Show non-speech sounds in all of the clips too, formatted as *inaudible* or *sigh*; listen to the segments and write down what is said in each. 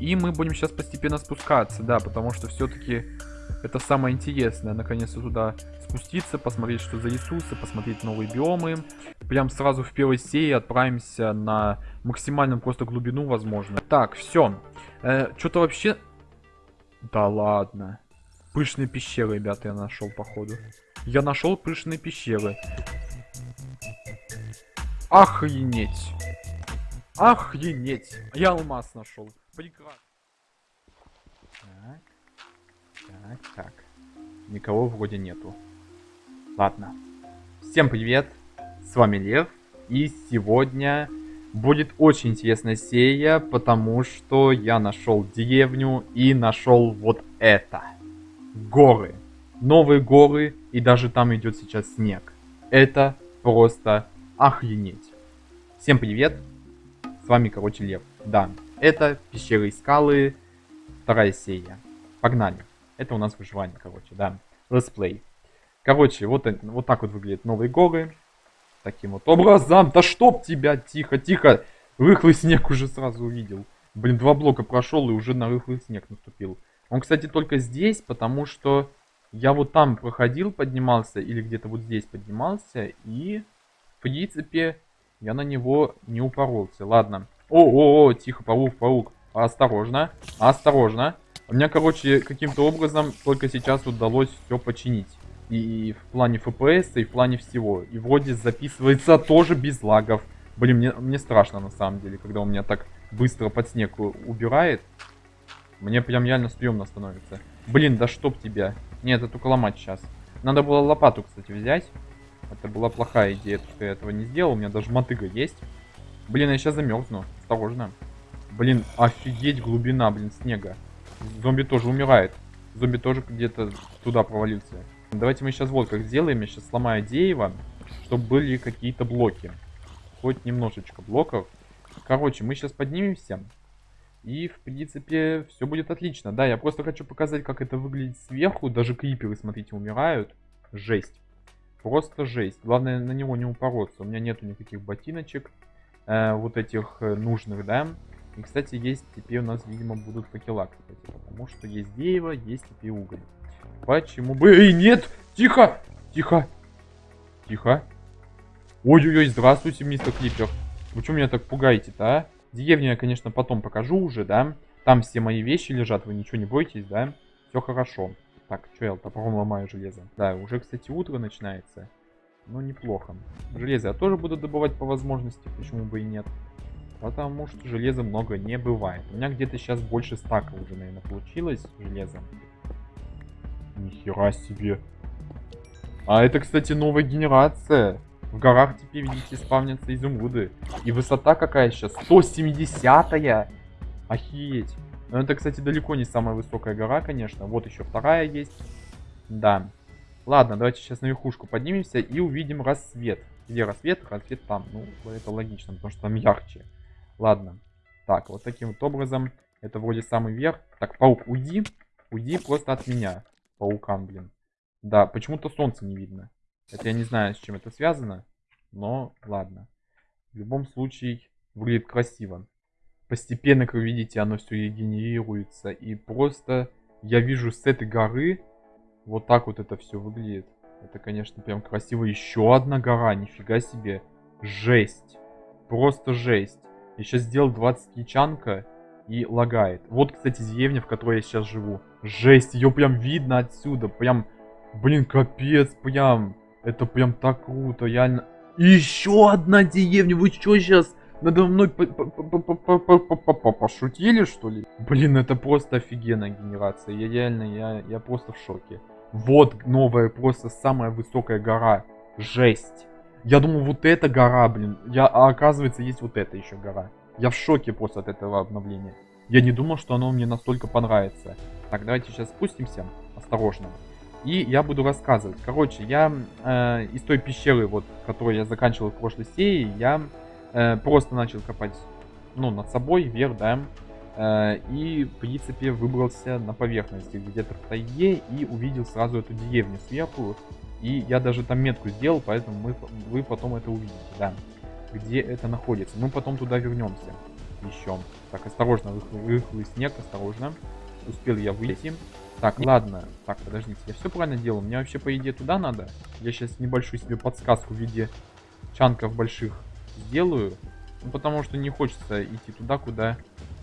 И мы будем сейчас постепенно спускаться, да, потому что все-таки это самое интересное, наконец-то туда спуститься, посмотреть, что за ресурсы, посмотреть новые биомы. Прям сразу в первой серии отправимся на максимальную просто глубину, возможно. Так, все. Э, Что-то вообще... Да ладно. Пышные пещеры, ребята, я нашел, походу. Я нашел пышные пещеры. Охренеть. Охренеть. Я алмаз нашел. Прекрасно. Так. Так, так. Никого вроде нету. Ладно. Всем привет. С вами Лев. И сегодня будет очень интересная серия, потому что я нашел деревню и нашел вот это. Горы. Новые горы, и даже там идет сейчас снег. Это просто охренеть. Всем привет. С вами, короче, Лев. Да, это пещеры и скалы, вторая серия. Погнали. Это у нас выживание, короче, да. Летсплей. Короче, вот, вот так вот выглядят новые горы. Таким вот образом. Да чтоб тебя, тихо, тихо. Рыхлый снег уже сразу увидел. Блин, два блока прошел и уже на рыхлый снег наступил. Он, кстати, только здесь, потому что я вот там проходил, поднимался, или где-то вот здесь поднимался, и, в принципе, я на него не упоролся. Ладно. О-о-о, тихо, паук, паук. Осторожно, осторожно. У меня, короче, каким-то образом только сейчас удалось все починить. И в плане FPS, и в плане всего. И вроде записывается тоже без лагов. Блин, мне, мне страшно на самом деле, когда у меня так быстро под снег убирает. Мне прям реально стрёмно становится. Блин, да чтоб тебя. Нет, это только ломать сейчас. Надо было лопату, кстати, взять. Это была плохая идея, что я этого не сделал. У меня даже мотыга есть. Блин, я сейчас замерзну. Осторожно. Блин, офигеть глубина, блин, снега. Зомби тоже умирает. Зомби тоже где-то туда провалился. Давайте мы сейчас вот как сделаем. Я сейчас сломаю дерево, чтобы были какие-то блоки. Хоть немножечко блоков. Короче, мы сейчас поднимемся. И, в принципе, все будет отлично. Да, я просто хочу показать, как это выглядит сверху. Даже криперы, смотрите, умирают. Жесть. Просто жесть. Главное на него не упороться. У меня нету никаких ботиночек. Э, вот этих э, нужных, да. И, кстати, есть теперь у нас, видимо, будут факела, кстати. Потому что есть дерево, есть теперь уголь. Почему бы... Эй, нет! Тихо! Тихо! Тихо! Ой-ой-ой, здравствуйте, мистер Клипер. Вы что меня так пугаете-то, а? Деревню я, конечно, потом покажу уже, да? Там все мои вещи лежат, вы ничего не бойтесь, да? Все хорошо. Так, что я топором ломаю железо? Да, уже, кстати, утро начинается. Ну, неплохо. Железо я тоже буду добывать по возможности, почему бы и нет. Потому что железа много не бывает. У меня где-то сейчас больше стака уже, наверное, получилось железа. Нихера себе. А это, кстати, новая генерация. В горах теперь, видите, спавнятся изумруды. И высота какая сейчас? 170-я! Охереть. Но это, кстати, далеко не самая высокая гора, конечно. Вот еще вторая есть. Да. Ладно, давайте сейчас на верхушку поднимемся и увидим рассвет. Где рассвет? Рассвет там. Ну, это логично, потому что там ярче. Ладно. Так, вот таким вот образом. Это вроде самый верх. Так, паук, уйди. Уйди просто от меня. Паукан, блин. Да, почему-то солнце не видно. Это я не знаю, с чем это связано. Но ладно. В любом случае, выглядит красиво. Постепенно, как вы видите, оно все регенерируется. И просто я вижу с этой горы вот так вот это все выглядит. Это, конечно, прям красиво. Еще одна гора, нифига себе. Жесть. Просто жесть. Я сейчас сделал 20 кичанка и лагает. Вот, кстати, деревня, в которой я сейчас живу. Жесть, ее прям видно отсюда. Прям, блин, капец, прям. Это прям так круто, реально. Еще одна деревня, вы что сейчас надо мной пошутили, что ли? Блин, это просто офигенная генерация. Я реально, я, я просто в шоке. Вот новая, просто самая высокая гора. Жесть. Я думал, вот эта гора, блин. Я, а оказывается, есть вот эта еще гора. Я в шоке просто от этого обновления. Я не думал, что оно мне настолько понравится. Так, давайте сейчас спустимся. Осторожно. И я буду рассказывать. Короче, я э, из той пещеры, вот, которую я заканчивал в прошлой серии, я э, просто начал копать, ну, над собой, вверх, да. Э, и, в принципе, выбрался на поверхности, где-то в тайге, и увидел сразу эту деревню сверху. И я даже там метку сделал, поэтому мы, вы потом это увидите, да. Где это находится. Мы потом туда вернемся. еще. Так, осторожно, рыхлый, рыхлый снег, осторожно. Успел я выйти. Так, ладно. Так, подождите, я все правильно делаю? Мне вообще, по идее, туда надо? Я сейчас небольшую себе подсказку в виде чанков больших сделаю. Ну, потому что не хочется идти туда, куда,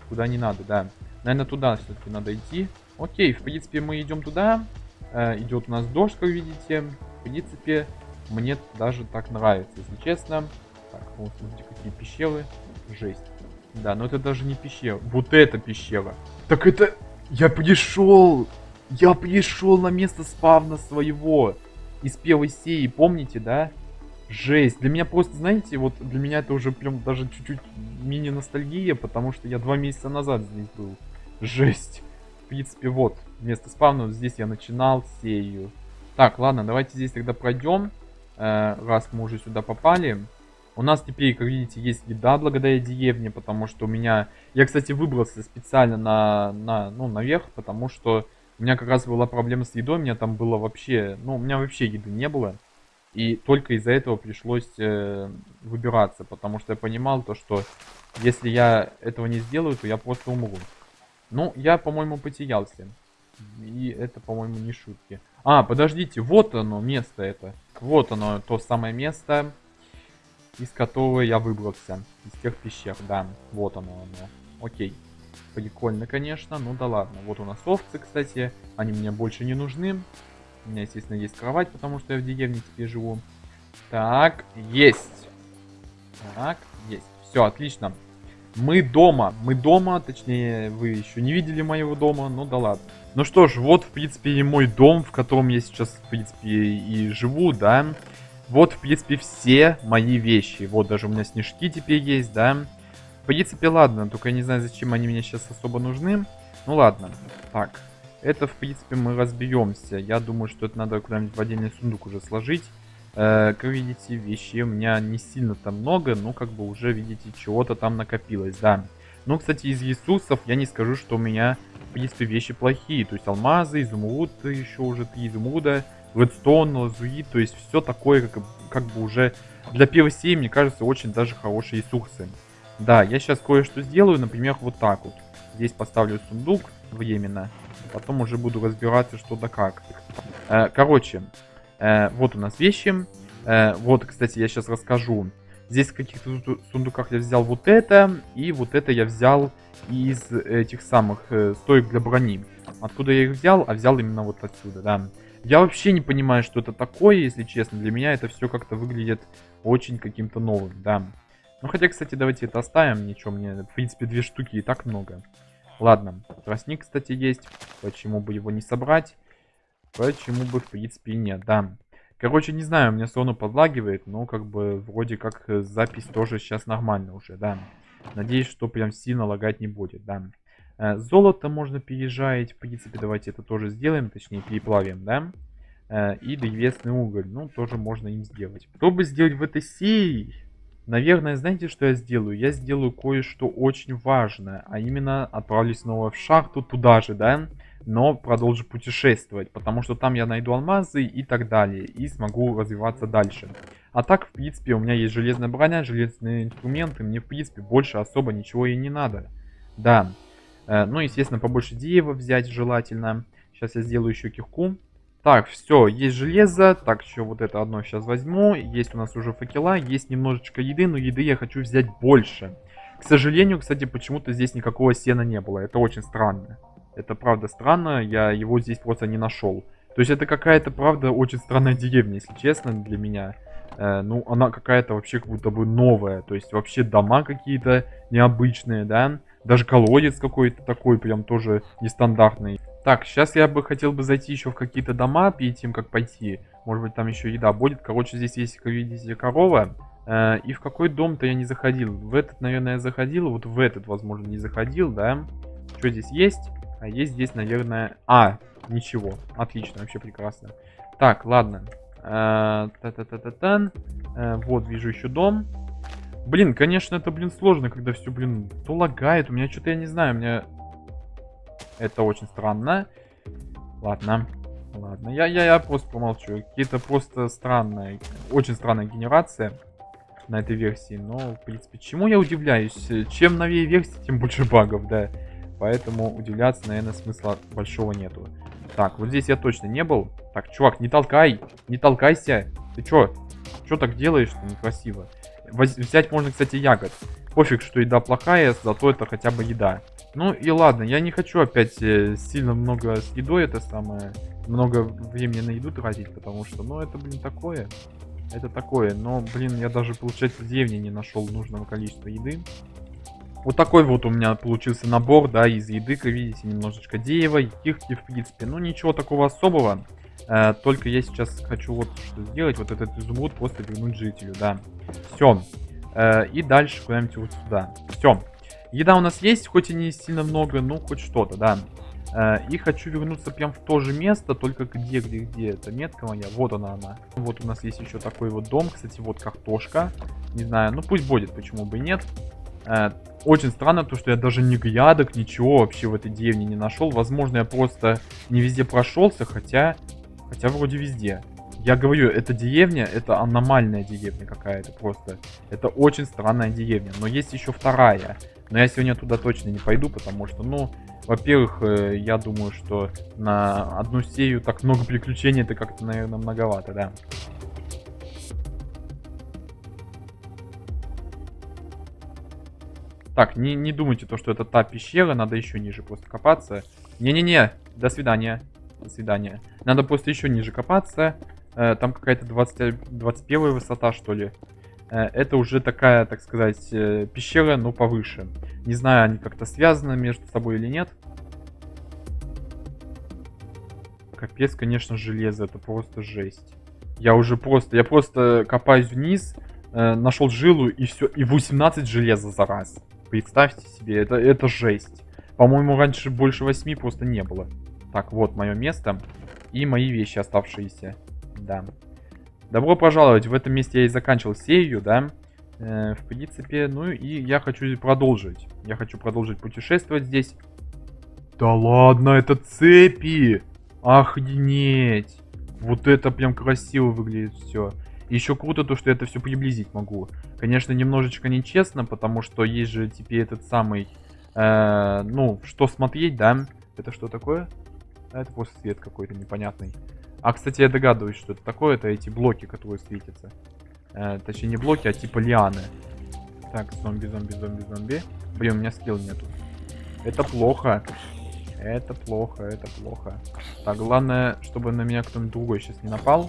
куда не надо, да. Наверное, туда все-таки надо идти. Окей, в принципе, мы идем туда. Э, идет у нас дождь, как видите. В принципе, мне даже так нравится, если честно. Так, вот смотрите, какие пещеры. Жесть. Да, но это даже не пещера. Вот это пещера. Так это... Я пришел! Я пришел на место спавна своего. Из первой серии, помните, да? Жесть. Для меня просто, знаете, вот для меня это уже прям даже чуть-чуть мини-ностальгия, потому что я два месяца назад здесь был. Жесть. В принципе, вот, место спавна, здесь я начинал серию. Так, ладно, давайте здесь тогда пройдем, э, раз мы уже сюда попали. У нас теперь, как видите, есть еда благодаря деревне, потому что у меня... Я, кстати, выбрался специально на, на, ну, наверх, потому что у меня как раз была проблема с едой, у меня там было вообще... Ну, у меня вообще еды не было. И только из-за этого пришлось э, выбираться, потому что я понимал то, что если я этого не сделаю, то я просто умру. Ну, я, по-моему, потерялся. И это, по-моему, не шутки. А, подождите, вот оно, место это. Вот оно, то самое место, из которого я выбрался. Из тех пещер, да. Вот оно оно. Окей. Прикольно, конечно. Ну да ладно. Вот у нас овцы, кстати. Они мне больше не нужны. У меня, естественно, есть кровать, потому что я в деревне теперь живу. Так, есть. Так, есть. Все, отлично. Мы дома. Мы дома, точнее, вы еще не видели моего дома, ну да ладно. Ну что ж, вот, в принципе, и мой дом, в котором я сейчас, в принципе, и живу, да. Вот, в принципе, все мои вещи. Вот, даже у меня снежки теперь есть, да. В принципе, ладно, только я не знаю, зачем они мне сейчас особо нужны. Ну ладно, так. Это, в принципе, мы разберемся. Я думаю, что это надо куда-нибудь в отдельный сундук уже сложить. Э, как видите, вещей у меня не сильно там много, но как бы уже, видите, чего-то там накопилось, да. Ну, кстати, из ресурсов я не скажу, что у меня, в принципе, вещи плохие. То есть алмазы, изумруд, еще уже три изумруда, редстоун, лазурит, то есть все такое, как, как бы уже для первой серии, мне кажется, очень даже хорошие ресурсы. Да, я сейчас кое-что сделаю, например, вот так вот. Здесь поставлю сундук временно, потом уже буду разбираться, что да как. Э, короче, Э, вот у нас вещи. Э, вот, кстати, я сейчас расскажу. Здесь в каких-то сундуках я взял вот это. И вот это я взял из этих самых стоек для брони. Откуда я их взял? А взял именно вот отсюда, да. Я вообще не понимаю, что это такое, если честно. Для меня это все как-то выглядит очень каким-то новым, да. Ну, хотя, кстати, давайте это оставим. Ничего, мне, в принципе, две штуки и так много. Ладно, тростник, кстати, есть. Почему бы его не собрать? Почему бы, в принципе, и нет, да. Короче, не знаю, у меня сону подлагивает, но как бы вроде как э, запись тоже сейчас нормально уже, да. Надеюсь, что прям сильно лагать не будет, да. Э, золото можно переезжать, в принципе, давайте это тоже сделаем, точнее переплавим, да. Э, и древесный уголь, ну, тоже можно им сделать. Чтобы сделать в этой серии, наверное, знаете, что я сделаю? Я сделаю кое-что очень важное, а именно отправлюсь снова в шахту туда же, да но продолжу путешествовать, потому что там я найду алмазы и так далее, и смогу развиваться дальше. А так, в принципе, у меня есть железная броня, железные инструменты, мне, в принципе, больше особо ничего и не надо. Да, э, ну, естественно, побольше дерева взять желательно. Сейчас я сделаю еще кирку. Так, все, есть железо, так, еще вот это одно сейчас возьму. Есть у нас уже факела, есть немножечко еды, но еды я хочу взять больше. К сожалению, кстати, почему-то здесь никакого сена не было, это очень странно. Это правда странно, я его здесь просто не нашел. То есть это какая-то, правда, очень странная деревня, если честно, для меня. Э, ну, она какая-то вообще как будто бы новая. То есть вообще дома какие-то необычные, да. Даже колодец какой-то такой прям тоже нестандартный. Так, сейчас я бы хотел бы зайти еще в какие-то дома, перед тем, как пойти. Может быть, там еще еда будет. Короче, здесь есть, как видите, корова. Э, и в какой дом-то я не заходил. В этот, наверное, я заходил. Вот в этот, возможно, не заходил, да. Что здесь есть? А есть здесь, наверное... А, ничего. Отлично, вообще прекрасно. Так, ладно. Та -та -та -та -та. Э, вот, вижу еще дом. Блин, конечно, это, блин, сложно, когда все, блин, то лагает. У меня что-то, я не знаю, у меня... Это очень странно. Ладно. Ладно, я, я, я просто помолчу. Какие-то просто странные, очень странная генерация. на этой версии. Но, в принципе, чему я удивляюсь? Чем новее версия, тем больше багов, да. Поэтому удивляться, наверное, смысла большого нету. Так, вот здесь я точно не был. Так, чувак, не толкай, не толкайся. Ты чё? Чё так делаешь-то некрасиво? Воз взять можно, кстати, ягод. Пофиг, что еда плохая, зато это хотя бы еда. Ну и ладно, я не хочу опять э, сильно много с едой это самое, много времени на еду тратить, потому что, ну это, блин, такое. Это такое, но, блин, я даже, получается, в деревне не нашел нужного количества еды. Вот такой вот у меня получился набор, да, из еды, как видите, немножечко дерева, кирки, в принципе. Ну, ничего такого особого. Э, только я сейчас хочу вот что сделать, вот этот изумруд просто вернуть жителю, да. Все. Э, и дальше куда-нибудь вот сюда. Все. Еда у нас есть, хоть и не сильно много, но хоть что-то, да. Э, и хочу вернуться прям в то же место, только где, где, где эта метка моя. Вот она, она. Вот у нас есть еще такой вот дом, кстати, вот картошка. Не знаю, ну пусть будет, почему бы и нет. Э, очень странно то, что я даже ни грядок, ничего вообще в этой деревне не нашел. Возможно, я просто не везде прошелся, хотя... Хотя вроде везде. Я говорю, эта деревня, это аномальная деревня какая-то просто. Это очень странная деревня. Но есть еще вторая. Но я сегодня туда точно не пойду, потому что, ну, во-первых, э, я думаю, что на одну серию так много приключений, это как-то, наверное, многовато, да. Так, не, не думайте то, что это та пещера, надо еще ниже просто копаться. Не-не-не, до свидания. До свидания. Надо просто еще ниже копаться. Э, там какая-то 20, 21 высота, что ли. Э, это уже такая, так сказать, э, пещера, но повыше. Не знаю, они как-то связаны между собой или нет. Капец, конечно, железо, это просто жесть. Я уже просто, я просто копаюсь вниз, э, нашел жилу и все, и 18 железа за раз. Представьте себе, это, это жесть. По-моему, раньше больше 8 просто не было. Так, вот мое место. И мои вещи оставшиеся. Да. Добро пожаловать. В этом месте я и заканчивал серию, да. Э, в принципе, ну и я хочу продолжить. Я хочу продолжить путешествовать здесь. Да ладно, это цепи! Охренеть! Вот это прям красиво выглядит все. Еще круто то, что я это все приблизить могу. Конечно, немножечко нечестно, потому что есть же теперь этот самый... Э, ну, что смотреть, да? Это что такое? А это просто свет какой-то непонятный. А, кстати, я догадываюсь, что это такое. Это эти блоки, которые светятся. Э, точнее, не блоки, а типа лианы. Так, зомби, зомби, зомби, зомби. Блин, у меня скилл нету. Это плохо. Это плохо, это плохо. Так, главное, чтобы на меня кто-нибудь другой сейчас не напал.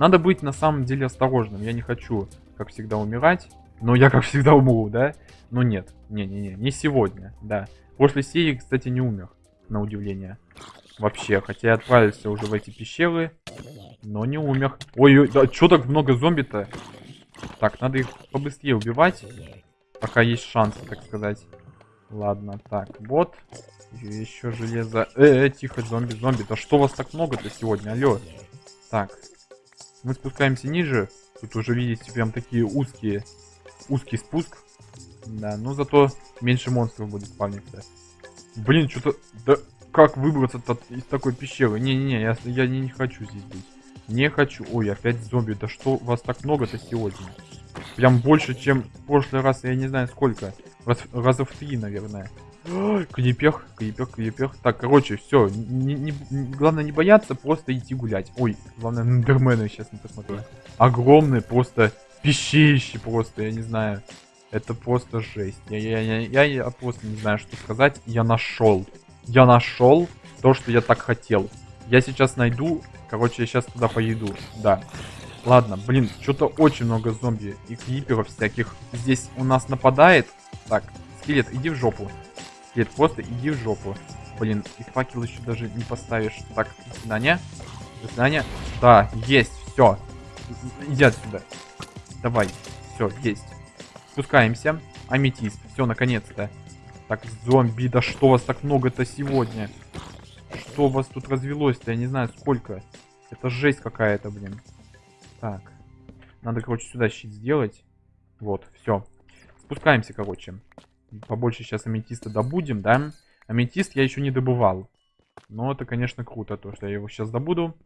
Надо быть на самом деле осторожным. Я не хочу, как всегда, умирать. Но я, как всегда, умру, да? Но нет, не-не-не, не сегодня, да. После серии, кстати, не умер, на удивление. Вообще, хотя я отправился уже в эти пещеры, но не умер. Ой, да что так много зомби-то? Так, надо их побыстрее убивать, пока есть шанс, так сказать. Ладно, так, вот. Еще железо. Э, э, тихо, зомби, зомби. Да что вас так много-то сегодня, алло. Так, мы спускаемся ниже. Тут уже, видите, прям такие узкие, узкий спуск. Да, но зато меньше монстров будет спавниться. Блин, что-то... Да как выбраться из такой пещеры? Не-не-не, я, я не, не хочу здесь быть. Не хочу. Ой, опять зомби. Да что вас так много-то сегодня? Прям больше, чем в прошлый раз, я не знаю сколько. Раз, раза в три, наверное. Клипех, клипех, клипех. Так, короче, все. Главное не бояться, просто идти гулять. Ой, главное, Нендермена сейчас не посмотрю. Огромные просто пищище просто, я не знаю. Это просто жесть. Я, я, я, я, я просто не знаю, что сказать. Я нашел. Я нашел то, что я так хотел. Я сейчас найду. Короче, я сейчас туда поеду. Да. Ладно, блин, что-то очень много зомби и криперов всяких здесь у нас нападает. Так, скелет, иди в жопу. Нет, просто иди в жопу. Блин, и факел еще даже не поставишь. Так, до свидания. До свидания. Да, есть, все. Иди отсюда. Давай. Все, есть. Спускаемся. Аметист. Все, наконец-то. Так, зомби, да что вас так много-то сегодня? Что у вас тут развелось-то? Я не знаю, сколько. Это жесть какая-то, блин. Так. Надо, короче, сюда щит сделать. Вот, все. Спускаемся, короче побольше сейчас аметиста добудем, да? Аметист я еще не добывал. Но это, конечно, круто, то, что я его сейчас добуду.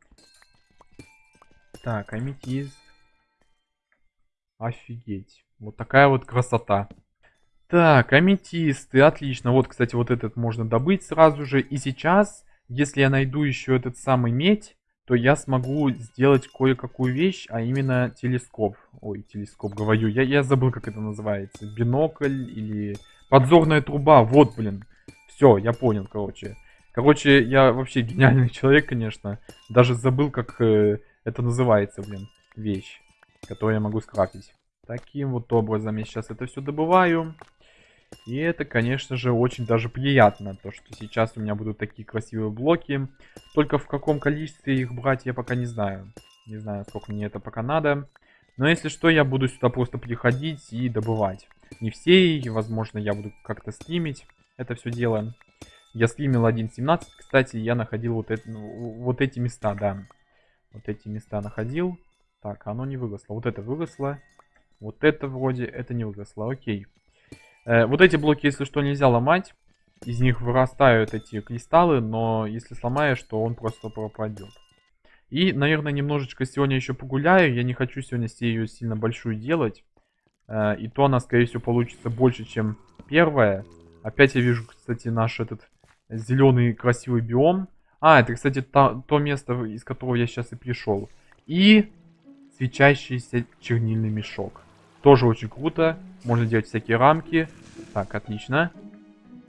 Так, аметист. Офигеть. Вот такая вот красота. Так, аметисты, отлично. Вот, кстати, вот этот можно добыть сразу же. И сейчас, если я найду еще этот самый медь, то я смогу сделать кое-какую вещь, а именно телескоп. Ой, телескоп, говорю. Я, я забыл, как это называется. Бинокль или подзорная труба. Вот, блин. Все, я понял, короче. Короче, я вообще гениальный *laughs* человек, конечно. Даже забыл, как э, это называется, блин, вещь, которую я могу скрафтить. Таким вот образом я сейчас это все добываю. И это, конечно же, очень даже приятно, то что сейчас у меня будут такие красивые блоки. Только в каком количестве их брать, я пока не знаю. Не знаю, сколько мне это пока надо. Но если что, я буду сюда просто приходить и добывать. Не все, и, возможно, я буду как-то стримить это все дело. Я стримил 1.17, кстати, я находил вот, это, ну, вот эти места, да. Вот эти места находил. Так, оно не выросло. Вот это выросло. Вот это вроде, это не выросло, окей. Э, вот эти блоки, если что, нельзя ломать. Из них вырастают эти кристаллы, но если сломаешь, то он просто пропадет. И, наверное, немножечко сегодня еще погуляю. Я не хочу сегодня серию сильно большую делать. Э, и то она, скорее всего, получится больше, чем первая. Опять я вижу, кстати, наш этот зеленый красивый биом. А, это, кстати, то, то место, из которого я сейчас и пришел. И свечащийся чернильный мешок. Тоже очень круто. Можно делать всякие рамки. Так, отлично.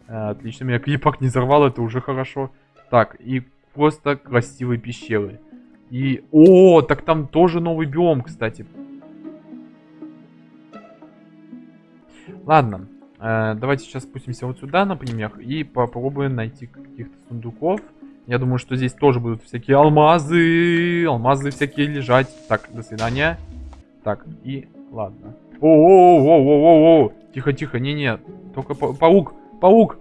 Э, отлично, меня клипок не взорвал, это уже хорошо. Так, и просто красивые пещеры. И... О, так там тоже новый биом, кстати. Ладно. Э, давайте сейчас спустимся вот сюда, например, и попробуем найти каких-то сундуков. Я думаю, что здесь тоже будут всякие алмазы. Алмазы всякие лежать. Так, до свидания. Так, и... Ладно. О-о-о-о-о-о! Тихо-тихо, не-не. Только па паук, паук!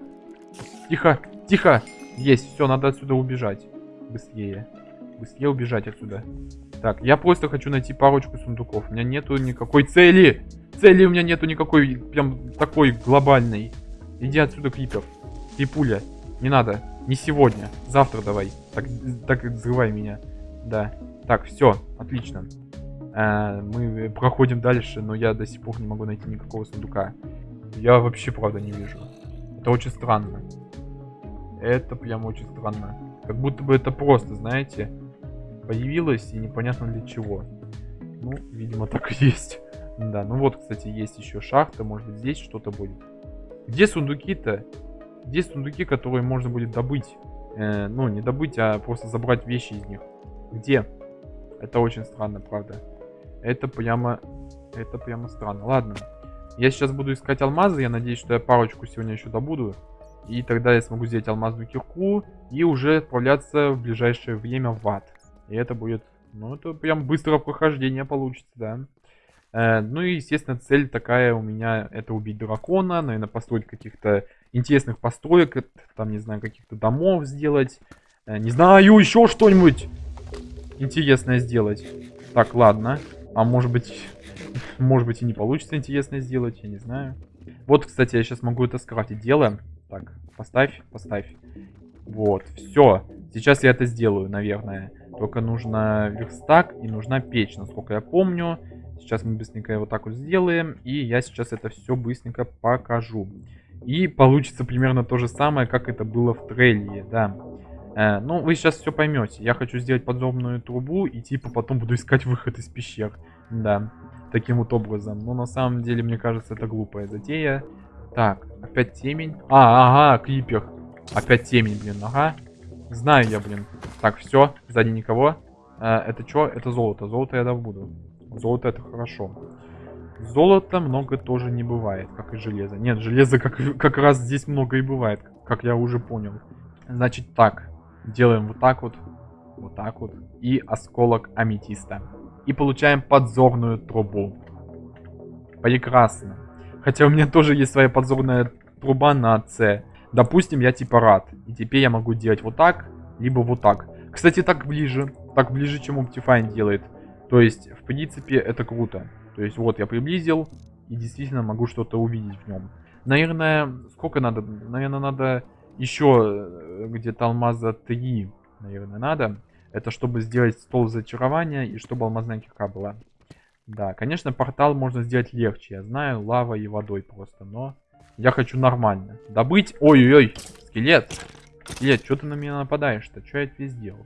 Тихо, тихо! Есть, все, надо отсюда убежать. Быстрее. Быстрее убежать отсюда. Так, я просто хочу найти парочку сундуков. У меня нету никакой цели. Цели у меня нету никакой, прям такой глобальной. Иди отсюда, Крипер. Крипуля. Не надо. Не сегодня. Завтра давай. Так, так взрывай меня. Да. Так, все. Отлично. Э, мы проходим дальше, но я до сих пор не могу найти никакого сундука. Я вообще, правда, не вижу. Это очень странно. Это прям очень странно. Как будто бы это просто, знаете, появилось и непонятно для чего. Ну, видимо, так и есть. Да, ну вот, кстати, есть еще шахта. Может быть, здесь что-то будет. Где сундуки-то? Где сундуки, которые можно будет добыть? Э, ну, не добыть, а просто забрать вещи из них. Где? Это очень странно, правда. Это прямо... Это прямо странно. Ладно. Я сейчас буду искать алмазы. Я надеюсь, что я парочку сегодня еще добуду. И тогда я смогу взять алмазную кирку и уже отправляться в ближайшее время в ад. И это будет... Ну, это прям быстрое прохождение получится, да. Э, ну и, естественно, цель такая у меня это убить дракона, наверное, построить каких-то интересных построек, там, не знаю, каких-то домов сделать. Э, не знаю, еще что-нибудь интересное сделать. Так, ладно. А может быть, может быть и не получится интересно сделать, я не знаю. Вот, кстати, я сейчас могу это скрафтить. Делаем. Так, поставь, поставь. Вот, все. Сейчас я это сделаю, наверное. Только нужно верстак и нужна печь, насколько я помню. Сейчас мы быстренько вот так вот сделаем. И я сейчас это все быстренько покажу. И получится примерно то же самое, как это было в трейлере, да. Э, ну, вы сейчас все поймете. Я хочу сделать подзорную трубу и типа потом буду искать выход из пещер. Да, таким вот образом. Но на самом деле, мне кажется, это глупая затея. Так, опять темень. А, ага, клипер. Опять темень, блин, ага. Знаю я, блин. Так, все, сзади никого. Э, это что? Это золото. Золото я добуду. Золото это хорошо. Золота много тоже не бывает, как и железо. Нет, железо как, как раз здесь много и бывает, как я уже понял. Значит так, Делаем вот так вот, вот так вот. И осколок аметиста. И получаем подзорную трубу. Прекрасно. Хотя у меня тоже есть своя подзорная труба на С. Допустим, я типа рад. И теперь я могу делать вот так, либо вот так. Кстати, так ближе. Так ближе, чем Optifine делает. То есть, в принципе, это круто. То есть, вот я приблизил. И действительно могу что-то увидеть в нем. Наверное, сколько надо? Наверное, надо еще э, где-то алмаза 3, наверное, надо. Это чтобы сделать стол зачарования и чтобы алмазная кирка была. Да, конечно, портал можно сделать легче. Я знаю, лава и водой просто, но я хочу нормально. Добыть... Ой-ой-ой, скелет. Скелет, что ты на меня нападаешь-то? Что я тебе сделал?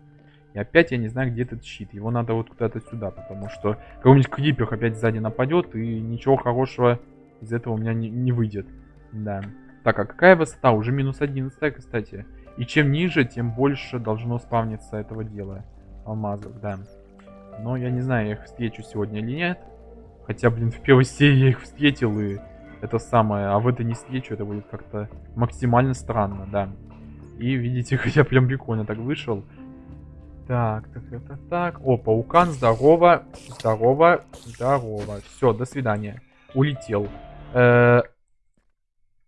И опять я не знаю, где этот щит. Его надо вот куда-то сюда, потому что какой-нибудь крипер опять сзади нападет, и ничего хорошего из этого у меня не, не выйдет. Да. Так, а какая высота? Уже минус 11, кстати. И чем ниже, тем больше должно спавниться этого дела. Алмазов, да. Но я не знаю, я их встречу сегодня или нет. Хотя, блин, в первой серии я их встретил, и это самое. А в этой не встречу, это будет как-то максимально странно, да. И видите, *laughs* я прям прикольно так вышел. Так, так, так, так, так. О, паукан, здорово, здорово, здорово. Все, до свидания. Улетел. -э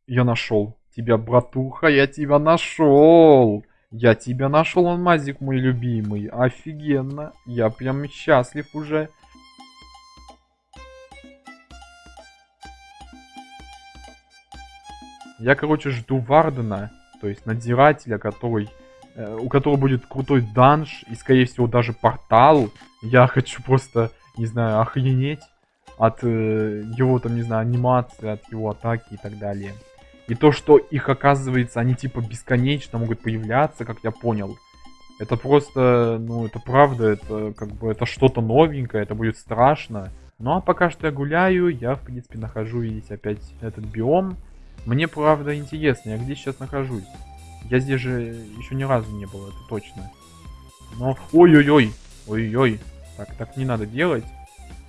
я нашел тебя, братуха, я тебя нашел. Я тебя нашел, алмазик мой любимый. Офигенно. Я прям счастлив уже. Я, короче, жду Вардена, то есть надзирателя, который, э, у которого будет крутой данж и, скорее всего, даже портал. Я хочу просто, не знаю, охренеть от э, его, там, не знаю, анимации, от его атаки и так далее. И то, что их, оказывается, они типа бесконечно могут появляться, как я понял. Это просто, ну, это правда, это как бы, это что-то новенькое, это будет страшно. Ну, а пока что я гуляю, я, в принципе, нахожу, видите, опять этот биом. Мне, правда, интересно, я где сейчас нахожусь? Я здесь же еще ни разу не был, это точно. Но, ой-ой-ой, ой-ой, так, так не надо делать.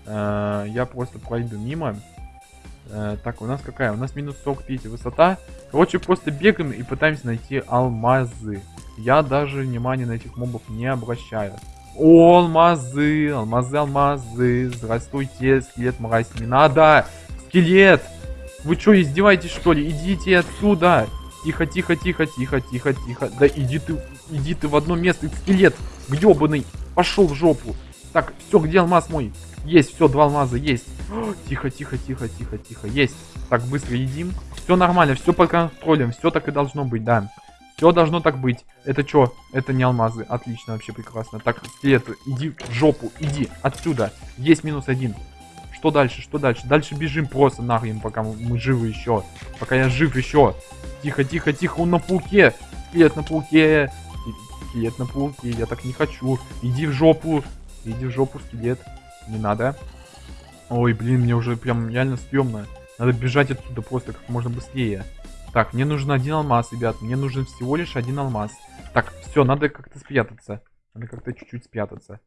Э -э я просто пройду мимо. Э, так, у нас какая? У нас минус 45 высота. Короче, просто бегаем и пытаемся найти алмазы. Я даже внимания на этих мобов не обращаю. О, алмазы, алмазы, алмазы. Здравствуйте, скелет мразь. Не надо! Скелет! Вы что, издеваетесь что ли? Идите отсюда! Тихо, тихо, тихо, тихо, тихо, тихо. Да иди ты, иди ты в одно место, скелет! Гребаный! Пошел в жопу! Так, все, где алмаз мой? Есть, все, два алмаза есть. *gasps* Тихо, тихо, тихо, тихо, тихо. Есть. Так, быстро едим. Все нормально, все под контролем. Все так и должно быть, да. Все должно так быть. Это что? Это не алмазы. Отлично, вообще прекрасно. Так, скелет, иди в жопу. Иди отсюда. Есть минус один. Что дальше? Что дальше? Дальше бежим просто нахрен, пока мы живы еще. Пока я жив еще. Тихо, тихо, тихо. Он на пауке. Скелет на пауке. Скелет на пауке. Я так не хочу. Иди в жопу. Иди в жопу, скелет. Не надо. Ой, блин, мне уже прям реально стрёмно. Надо бежать отсюда просто как можно быстрее. Так, мне нужен один алмаз, ребят. Мне нужен всего лишь один алмаз. Так, все, надо как-то спрятаться. Надо как-то чуть-чуть спрятаться.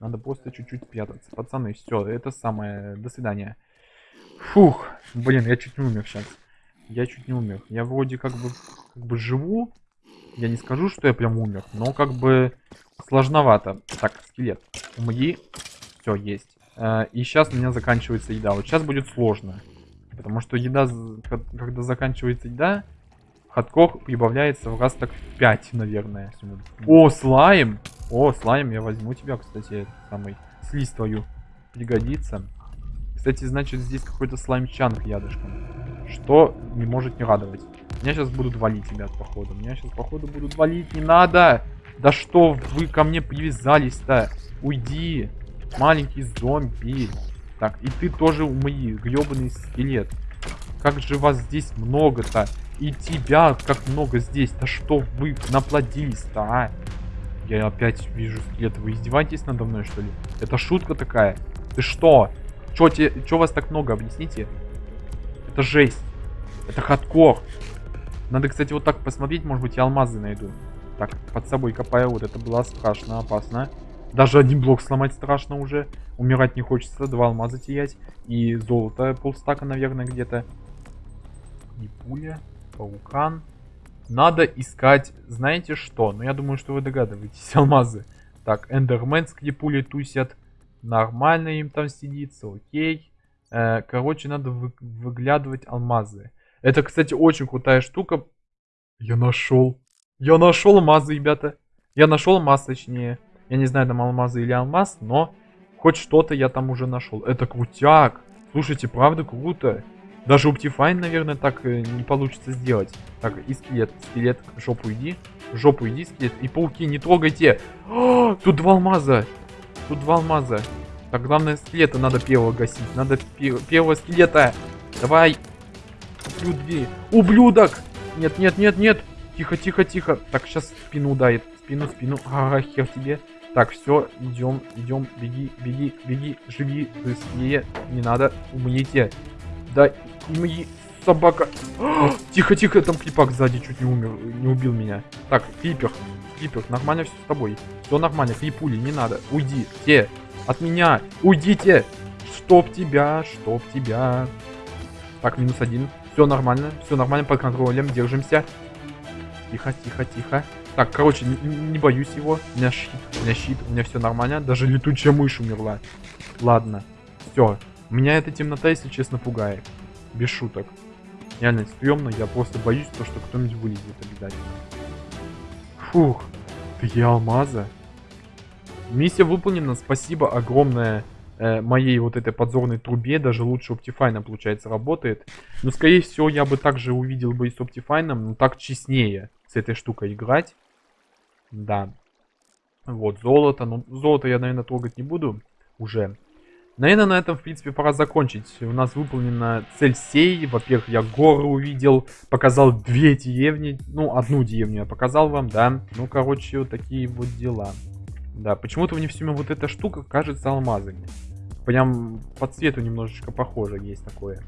Надо просто чуть-чуть спрятаться. Пацаны, все, это самое. До свидания. Фух, блин, я чуть не умер сейчас. Я чуть не умер. Я вроде как бы, как бы живу. Я не скажу, что я прям умер, но как бы сложновато. Так, скелет. Умри. Все, есть. Э, и сейчас у меня заканчивается еда. Вот сейчас будет сложно. Потому что еда, когда заканчивается еда, хардкор прибавляется в раз так в 5, наверное. О, слайм! О, слайм, я возьму тебя, кстати, самый слизь твою. Пригодится. Кстати, значит, здесь какой-то слаймчанг рядышком. Что не может не радовать. Меня сейчас будут валить, ребят, походу. Меня сейчас, походу, будут валить. Не надо! Да что вы ко мне привязались-то? Уйди! Маленький зомби. Так, и ты тоже умри, гребаный скелет. Как же вас здесь много-то? И тебя как много здесь. Да что вы наплодились-то, а? Я опять вижу скелет. Вы издеваетесь надо мной, что ли? Это шутка такая? Ты что? Чё, те, чё вас так много? Объясните. Это жесть. Это хардкор. Надо, кстати, вот так посмотреть. Может быть, я алмазы найду. Так, под собой копаю. Вот это было страшно, опасно. Даже один блок сломать страшно уже. Умирать не хочется. Два алмаза терять. И золото полстака, наверное, где-то. И пуля. Паукан. Надо искать, знаете что? Ну, я думаю, что вы догадываетесь. *laughs* Алмазы. Так, эндерменские пули тусят. Нормально им там сидится, окей. Э, короче, надо вы, выглядывать алмазы. Это, кстати, очень крутая штука. Я нашел. Я нашел алмазы, ребята. Я нашел алмаз, точнее. Я не знаю, там алмазы или алмаз, но хоть что-то я там уже нашел. Это крутяк. Слушайте, правда круто. Даже Optifine, наверное, так э, не получится сделать. Так, и скелет. Скелет, жопу иди. Жопу иди, скелет. И пауки, не трогайте. О, тут два алмаза. Тут два алмаза. Так, главное, скелета надо первого гасить. Надо пе- первого скелета. Давай. Ублюдки. Ублюдок! Нет, нет, нет, нет. Тихо, тихо, тихо. Так, сейчас спину ударит. Спину, спину. Ага, хер тебе. Так, все, идем, идем, беги, беги, беги, живи быстрее. Не надо, умните. Да, мои собака. *gasps* Тихо, тихо, там клипак сзади чуть не умер, не убил меня. Так, клипер, клипер, нормально все с тобой. Все нормально, клипули, не надо. Уйди, те, от меня, уйдите. Чтоб тебя, чтоб тебя. Так, минус один. Все нормально, все нормально, под контролем, держимся. Тихо, тихо, тихо. Так, короче, не, не боюсь его. У меня щит, у меня щит, у меня все нормально. Даже летучая мышь умерла. Ладно, все. Меня эта темнота, если честно, пугает. Без шуток. Реально стрёмно, я просто боюсь, то, что кто-нибудь вылезет обязательно. Фух, такие алмазы. Миссия выполнена, спасибо огромное э, моей вот этой подзорной трубе, даже лучше Optifine получается работает. Но скорее всего я бы также увидел бы и с Optifine, но так честнее с этой штукой играть. Да. Вот, золото. Ну, золото я, наверное, трогать не буду уже. Наверное, на этом, в принципе, пора закончить. У нас выполнена цель сей. Во-первых, я горы увидел, показал две деревни. Ну, одну деревню я показал вам, да. Ну, короче, вот такие вот дела. Да, почему-то мне все вот эта штука кажется алмазами. Прям по цвету немножечко похоже есть такое.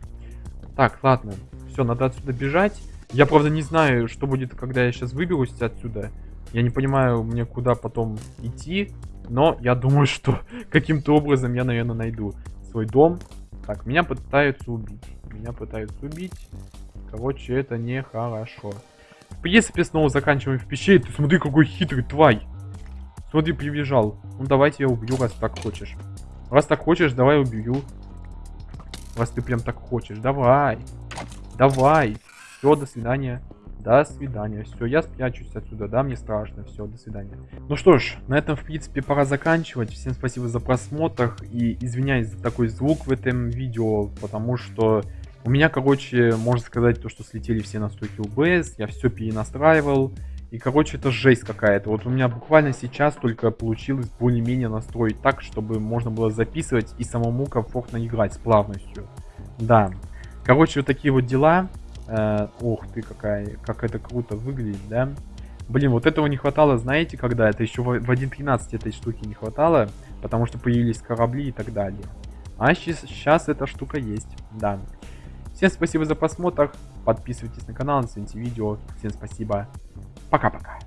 Так, ладно. Все, надо отсюда бежать. Я, правда, не знаю, что будет, когда я сейчас выберусь отсюда. Я не понимаю, мне куда потом идти. Но я думаю, *laughs* что каким-то образом я, наверное, найду свой дом. Так, меня пытаются убить. Меня пытаются убить. Короче, это нехорошо. В принципе, снова заканчиваем в пещере. Ты смотри, какой хитрый тварь. Смотри, прибежал. Ну, давайте я убью, раз так хочешь. Раз так хочешь, давай убью. Раз ты прям так хочешь. Давай. Давай. Все, до свидания. До свидания. Все, я спрячусь отсюда, да, мне страшно. Все, до свидания. Ну что ж, на этом, в принципе, пора заканчивать. Всем спасибо за просмотр. И извиняюсь за такой звук в этом видео, потому что у меня, короче, можно сказать, то, что слетели все настройки UBS. Я все перенастраивал. И, короче, это жесть какая-то. Вот у меня буквально сейчас только получилось более-менее настроить так, чтобы можно было записывать и самому комфортно играть с плавностью. Да. Короче, вот такие вот дела. Э, ух ты, какая, как это круто выглядит, да? Блин, вот этого не хватало, знаете, когда? Это еще в 1.13 этой штуки не хватало, потому что появились корабли и так далее. А сейчас эта штука есть, да. Всем спасибо за просмотр, подписывайтесь на канал, оцените видео. Всем спасибо, пока-пока.